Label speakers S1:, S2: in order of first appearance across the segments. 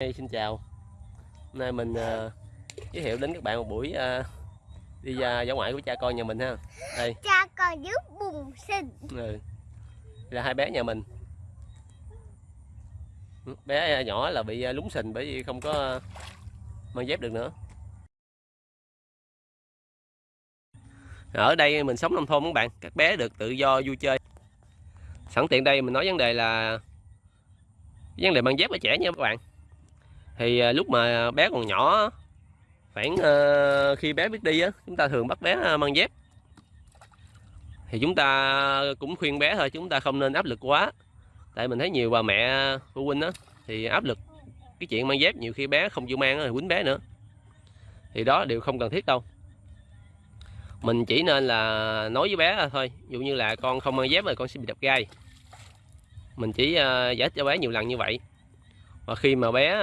S1: Hey, xin chào. Hôm nay mình uh, giới thiệu đến các bạn một buổi uh, đi ra dã ngoại của cha con nhà mình ha. Đây.
S2: Cha con giúp bùng sinh.
S1: Ừ. là hai bé nhà mình. Bé nhỏ là bị lúng sình bởi vì không có mang dép được nữa. Ở đây mình sống nông thôn các bạn? Các bé được tự do vui chơi. Sẵn tiện đây mình nói vấn đề là vấn đề mang dép ở trẻ nha các bạn thì à, lúc mà bé còn nhỏ khoảng à, khi bé biết đi á, chúng ta thường bắt bé à, mang dép. Thì chúng ta cũng khuyên bé thôi chúng ta không nên áp lực quá. Tại mình thấy nhiều bà mẹ phụ huynh á, thì áp lực cái chuyện mang dép, nhiều khi bé không chịu mang thì quýnh bé nữa. Thì đó đều không cần thiết đâu. Mình chỉ nên là nói với bé thôi dụ như là con không mang dép rồi con sẽ bị đập gai. Mình chỉ giải thích cho bé nhiều lần như vậy. Và khi mà bé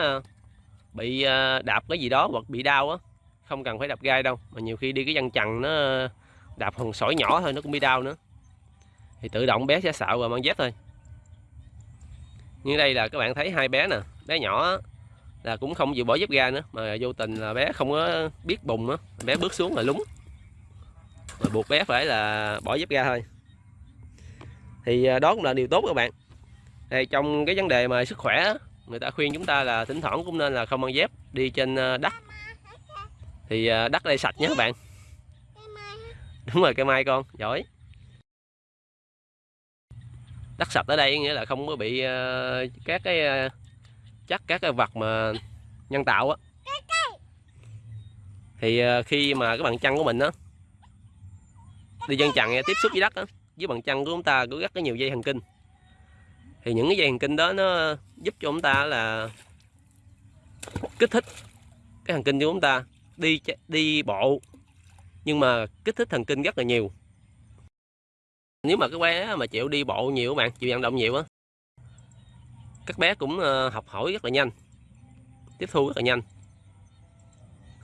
S1: bị ờ, đạp cái gì đó hoặc bị đau á, không cần phải đạp gai đâu, mà nhiều khi đi cái văn chằn nó ờ, đạp hòn sỏi nhỏ thôi nó cũng bị đau nữa. Thì tự động bé sẽ xạo và mang dép thôi. Như đây là các bạn thấy hai bé nè, bé nhỏ là cũng không chịu bỏ dép ga nữa, mà vô tình là bé không có biết bùng á, bé bước xuống là lúng. Mà buộc bé phải là bỏ dép ga thôi. Thì ờ, đó cũng là điều tốt các bạn. Thì trong cái vấn đề mà sức khỏe người ta khuyên chúng ta là thỉnh thoảng cũng nên là không mang dép, đi trên ờ, đất. Thì ờ, đất đây sạch nhé các bạn. Đúng rồi, cây mai con, giỏi. Đất sạch ở đây nghĩa là không có bị ờ, các cái chắc các cái vật mà nhân tạo á. Thì khi mà cái bàn chân của mình á, đi chân chặn tiếp xúc với đất á, với bàn chân của chúng ta có rất có nhiều dây thần kinh thì những cái dây thần kinh đó nó giúp cho chúng ta là kích thích cái thần kinh của chúng ta, đi đi bộ. Nhưng mà kích thích thần kinh rất là nhiều. Nếu mà cái bé mà chịu đi bộ nhiều các bạn, chịu vận động nhiều á, các bé cũng ờ, học hỏi rất là nhanh, tiếp thu rất là nhanh.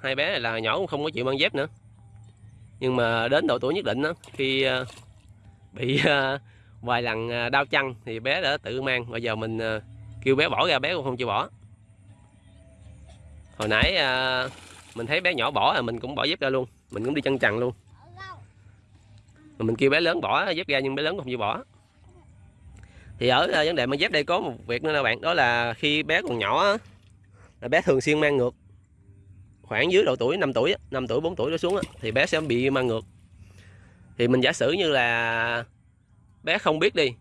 S1: Hai bé này là nhỏ cũng không có chịu mang dép nữa. Nhưng mà đến độ tuổi nhất định đó khi ờ, bị ờ, vài lần à, đau chân thì bé đã tự mang. Bây giờ mình à, kêu bé bỏ ra, bé cũng không chịu bỏ. Hồi nãy à, mình thấy bé nhỏ bỏ là mình cũng bỏ dép ra luôn, mình cũng đi chân trần luôn. Mà mình kêu bé lớn bỏ dép ra nhưng bé lớn không chịu bỏ. Thì ở vấn đề mang dép đây có một việc nữa nè bạn, đó là khi bé còn nhỏ là bé thường xuyên mang ngược. Khoảng dưới độ tuổi 5 tuổi 5 tuổi 4 tuổi đó xuống thì bé sẽ bị mang ngược. Thì mình giả sử như là bé không biết đi.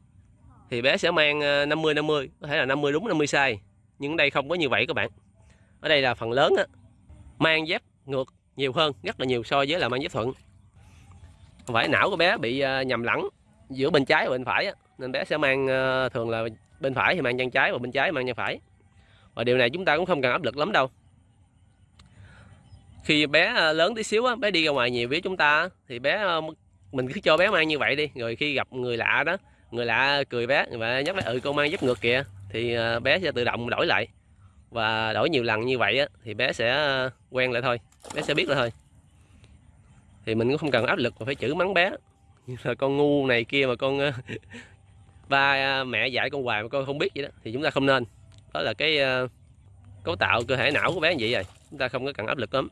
S1: Thì bé sẽ mang ờ, 50 50 có thể là 50 đúng 50 sai. Nhưng ở đây không có như vậy các bạn. Ở đây là phần lớn á, mang dép ngược nhiều hơn rất là nhiều so với là mang dép thuận. Không phải não của bé bị ờ, nhầm lẫn giữa bên trái và bên phải á, nên bé sẽ mang ờ, thường là bên phải thì mang chân trái và bên trái mang chân phải. Và điều này chúng ta cũng không cần áp lực lắm đâu. Khi bé lớn tí xíu á, bé đi ra ngoài nhiều với chúng ta thì bé mình cứ cho bé mang như vậy đi rồi khi gặp người lạ đó người lạ cười bé và nhắc bé ừ con mang giúp ngược kìa. Thì ờ, bé sẽ tự động đổi lại. Và đổi nhiều lần như vậy á, thì bé sẽ ờ, quen lại thôi bé sẽ biết lại thôi. Thì mình cũng không cần áp lực mà phải chữ mắng bé. Như là con ngu này kia mà con ờ, ba mẹ dạy con hoài mà con không biết vậy đó thì chúng ta không nên. Đó là cái cấu tạo cơ thể não của bé như vậy rồi chúng ta không có cần áp lực lắm.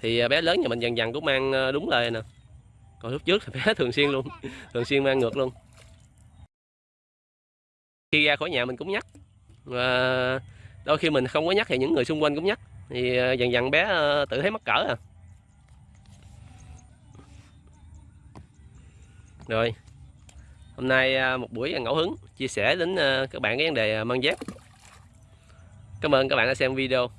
S1: Thì à, bé lớn nhà mình dần dần cũng mang ờ, đúng lời nè. Còn lúc trước thì bé thường xuyên luôn, thường xuyên mang ngược luôn. Khi ra khỏi nhà mình cũng nhắc, và đôi khi mình không có nhắc thì những người xung quanh cũng nhắc. Thì ờ, dần dần bé ờ, tự thấy mắc cỡ à. Rồi, hôm nay à, một buổi ngẫu hứng, chia sẻ đến các bạn cái vấn đề mang dép. Cảm ơn các bạn đã xem video.